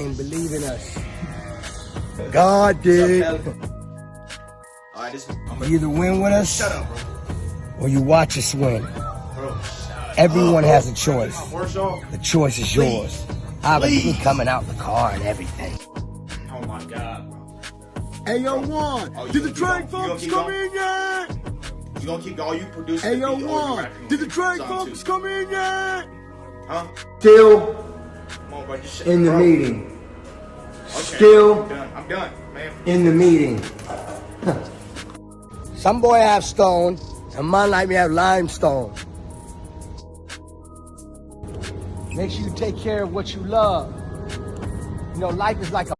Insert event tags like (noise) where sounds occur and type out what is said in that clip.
ain't believe in us. God did. All right, this. You either win with us up, or you watch us win. Bro, Everyone up, has a choice. The choice is yours. I was Please. coming out the car and everything. Oh my God, bro. Hey, yo, Juan, Oh, did the gonna train going? You gonna folks come in yet? You gonna keep all you produce? Hey, yo, the beat, or you Juan, rapping did the with train folks come in yet? Huh? Still Come on, bro. Just in the bro. meeting. Okay, Still I'm done. I'm done, man. in the meeting. (laughs) Some boy have stone, and mine like me have limestone. Make sure you take care of what you love. You know, life is like a